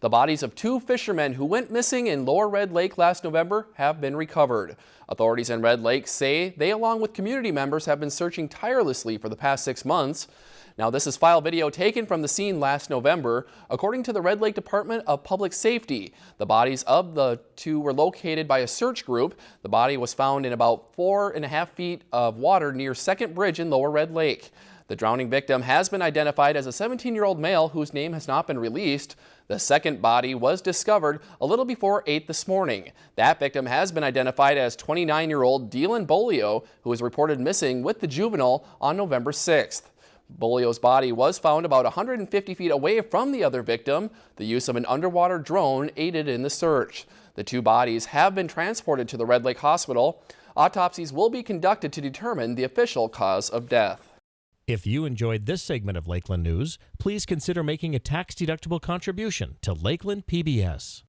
The bodies of two fishermen who went missing in Lower Red Lake last November have been recovered. Authorities in Red Lake say they, along with community members, have been searching tirelessly for the past six months. Now, this is file video taken from the scene last November. According to the Red Lake Department of Public Safety, the bodies of the two were located by a search group. The body was found in about four and a half feet of water near Second Bridge in Lower Red Lake. The drowning victim has been identified as a 17-year-old male whose name has not been released. The second body was discovered a little before 8 this morning. That victim has been identified as 29-year-old Dylan Bolio, who was reported missing with the juvenile on November 6th. Bolio's body was found about 150 feet away from the other victim. The use of an underwater drone aided in the search. The two bodies have been transported to the Red Lake Hospital. Autopsies will be conducted to determine the official cause of death. If you enjoyed this segment of Lakeland News, please consider making a tax-deductible contribution to Lakeland PBS.